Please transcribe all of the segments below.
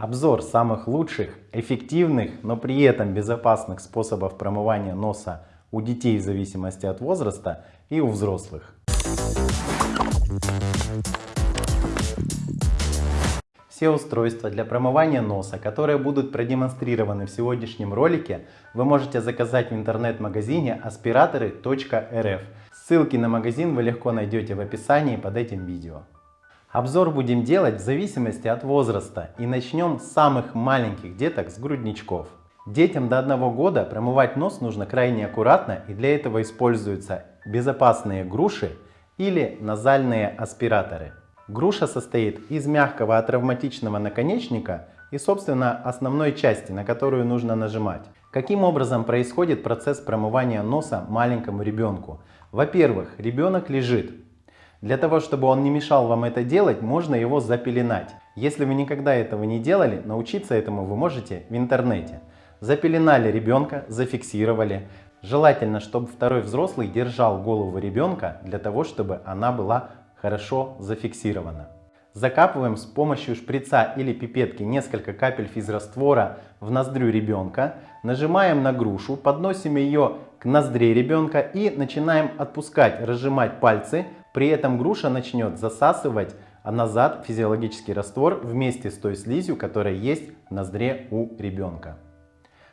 Обзор самых лучших, эффективных, но при этом безопасных способов промывания носа у детей в зависимости от возраста и у взрослых. Все устройства для промывания носа, которые будут продемонстрированы в сегодняшнем ролике, вы можете заказать в интернет-магазине аспираторы.рф. Ссылки на магазин вы легко найдете в описании под этим видео. Обзор будем делать в зависимости от возраста и начнем с самых маленьких деток с грудничков. Детям до одного года промывать нос нужно крайне аккуратно и для этого используются безопасные груши или назальные аспираторы. Груша состоит из мягкого атравматичного наконечника и собственно основной части, на которую нужно нажимать. Каким образом происходит процесс промывания носа маленькому ребенку? Во-первых, ребенок лежит, для того, чтобы он не мешал вам это делать, можно его запеленать. Если вы никогда этого не делали, научиться этому вы можете в интернете. Запеленали ребенка, зафиксировали. Желательно, чтобы второй взрослый держал голову ребенка для того, чтобы она была хорошо зафиксирована. Закапываем с помощью шприца или пипетки несколько капель физраствора в ноздрю ребенка, нажимаем на грушу, подносим ее к ноздре ребенка и начинаем отпускать, разжимать пальцы, при этом груша начнет засасывать назад физиологический раствор вместе с той слизью, которая есть в ноздре у ребенка.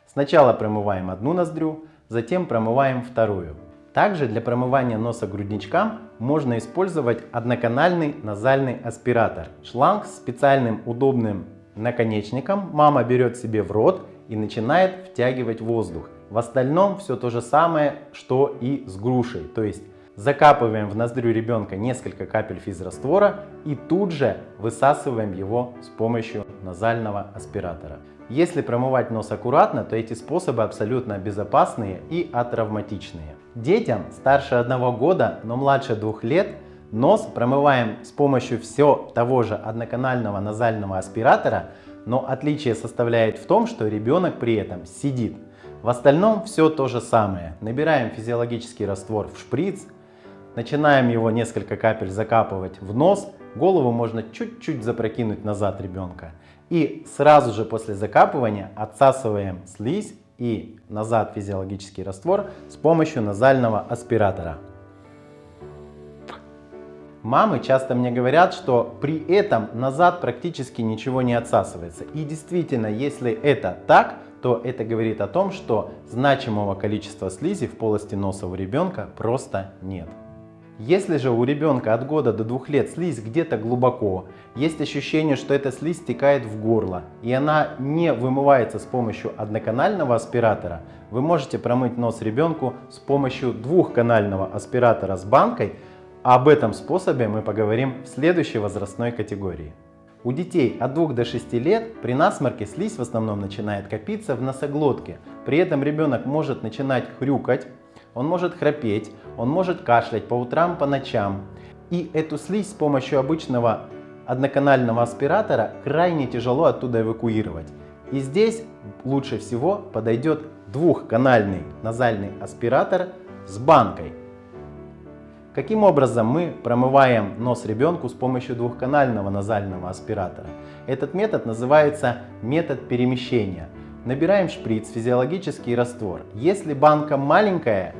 Сначала промываем одну ноздрю, затем промываем вторую. Также для промывания носа грудничкам можно использовать одноканальный назальный аспиратор. Шланг с специальным удобным наконечником мама берет себе в рот и начинает втягивать воздух. В остальном все то же самое, что и с грушей. То есть Закапываем в ноздрю ребенка несколько капель физраствора и тут же высасываем его с помощью назального аспиратора. Если промывать нос аккуратно, то эти способы абсолютно безопасные и атравматичные. Детям старше одного года, но младше двух лет нос промываем с помощью все того же одноканального назального аспиратора, но отличие составляет в том, что ребенок при этом сидит. В остальном все то же самое. Набираем физиологический раствор в шприц, Начинаем его несколько капель закапывать в нос. Голову можно чуть-чуть запрокинуть назад ребенка. И сразу же после закапывания отсасываем слизь и назад физиологический раствор с помощью назального аспиратора. Мамы часто мне говорят, что при этом назад практически ничего не отсасывается. И действительно, если это так, то это говорит о том, что значимого количества слизи в полости носа у ребенка просто нет. Если же у ребенка от года до двух лет слизь где-то глубоко, есть ощущение, что эта слизь стекает в горло, и она не вымывается с помощью одноканального аспиратора, вы можете промыть нос ребенку с помощью двухканального аспиратора с банкой, а об этом способе мы поговорим в следующей возрастной категории. У детей от 2 до 6 лет при насморке слизь в основном начинает копиться в носоглотке. При этом ребенок может начинать хрюкать, он может храпеть, он может кашлять по утрам, по ночам. И эту слизь с помощью обычного одноканального аспиратора крайне тяжело оттуда эвакуировать. И здесь лучше всего подойдет двухканальный назальный аспиратор с банкой. Каким образом мы промываем нос ребенку с помощью двухканального назального аспиратора? Этот метод называется метод перемещения. Набираем шприц, физиологический раствор. Если банка маленькая,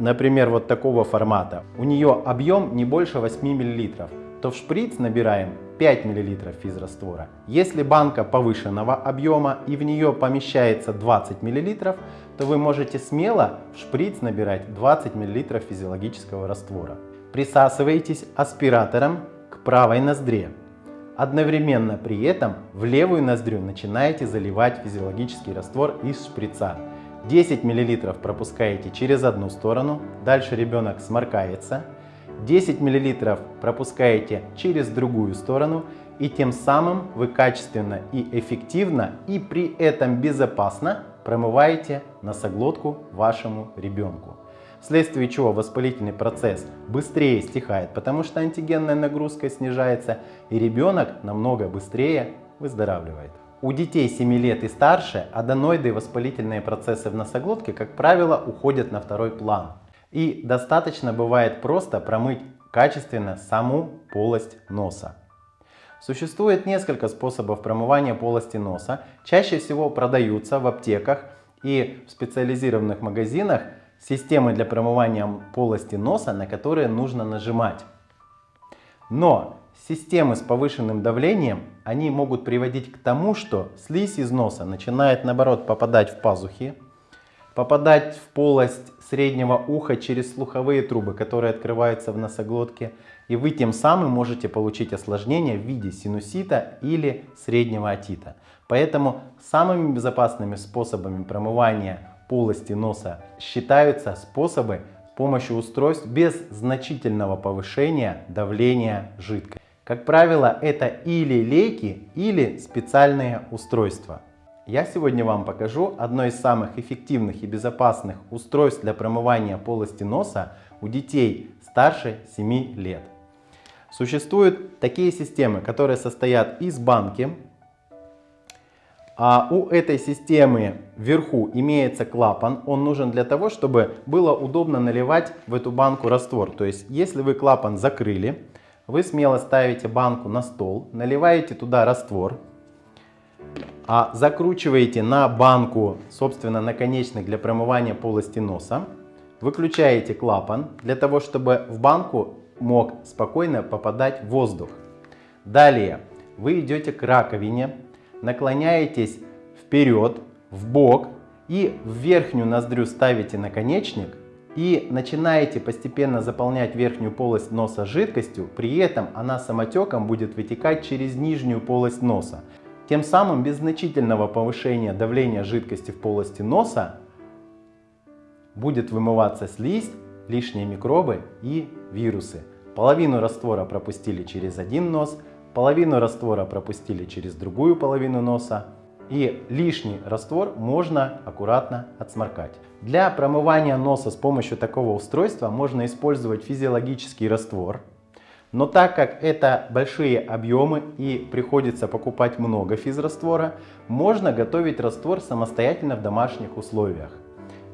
например, вот такого формата, у нее объем не больше 8 мл, то в шприц набираем 5 мл физраствора. Если банка повышенного объема и в нее помещается 20 мл, то вы можете смело в шприц набирать 20 мл физиологического раствора. Присасываетесь аспиратором к правой ноздре. Одновременно при этом в левую ноздрю начинаете заливать физиологический раствор из шприца. 10 мл пропускаете через одну сторону, дальше ребенок сморкается. 10 мл пропускаете через другую сторону и тем самым вы качественно и эффективно и при этом безопасно промываете носоглотку вашему ребенку. Вследствие чего воспалительный процесс быстрее стихает, потому что антигенная нагрузка снижается и ребенок намного быстрее выздоравливает. У детей 7 лет и старше аденоиды и воспалительные процессы в носоглотке, как правило, уходят на второй план. И достаточно бывает просто промыть качественно саму полость носа. Существует несколько способов промывания полости носа. Чаще всего продаются в аптеках и в специализированных магазинах системы для промывания полости носа, на которые нужно нажимать. Но системы с повышенным давлением, они могут приводить к тому, что слизь из носа начинает наоборот попадать в пазухи, попадать в полость среднего уха через слуховые трубы, которые открываются в носоглотке, и вы тем самым можете получить осложнение в виде синусита или среднего отита. Поэтому самыми безопасными способами промывания полости носа считаются способы с помощью устройств без значительного повышения давления жидкости. Как правило, это или лейки, или специальные устройства. Я сегодня вам покажу одно из самых эффективных и безопасных устройств для промывания полости носа у детей старше 7 лет. Существуют такие системы, которые состоят из банки. А у этой системы вверху имеется клапан. Он нужен для того, чтобы было удобно наливать в эту банку раствор. То есть, если вы клапан закрыли, вы смело ставите банку на стол, наливаете туда раствор, а закручиваете на банку, собственно, наконечник для промывания полости носа, выключаете клапан для того, чтобы в банку мог спокойно попадать воздух. Далее вы идете к раковине, наклоняетесь вперед, в бок и в верхнюю ноздрю ставите наконечник и начинаете постепенно заполнять верхнюю полость носа жидкостью, при этом она самотеком будет вытекать через нижнюю полость носа. Тем самым без значительного повышения давления жидкости в полости носа будет вымываться слизь, лишние микробы и вирусы. Половину раствора пропустили через один нос, половину раствора пропустили через другую половину носа. И лишний раствор можно аккуратно отсморкать. Для промывания носа с помощью такого устройства можно использовать физиологический раствор. Но так как это большие объемы и приходится покупать много физраствора, можно готовить раствор самостоятельно в домашних условиях.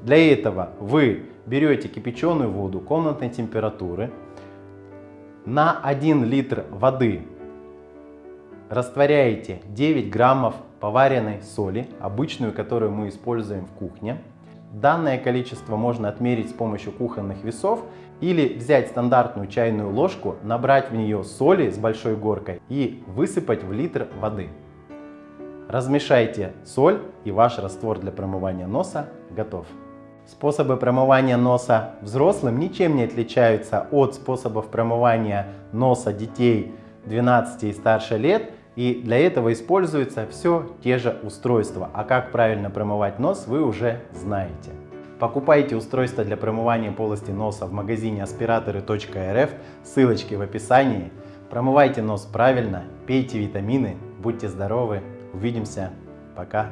Для этого вы берете кипяченую воду комнатной температуры, на 1 литр воды растворяете 9 граммов поваренной соли, обычную, которую мы используем в кухне. Данное количество можно отмерить с помощью кухонных весов или взять стандартную чайную ложку, набрать в нее соли с большой горкой и высыпать в литр воды. Размешайте соль и ваш раствор для промывания носа готов. Способы промывания носа взрослым ничем не отличаются от способов промывания носа детей 12 и старше лет. И для этого используются все те же устройства. А как правильно промывать нос вы уже знаете. Покупайте устройство для промывания полости носа в магазине аспираторы.рф, ссылочки в описании. Промывайте нос правильно, пейте витамины, будьте здоровы. Увидимся. Пока.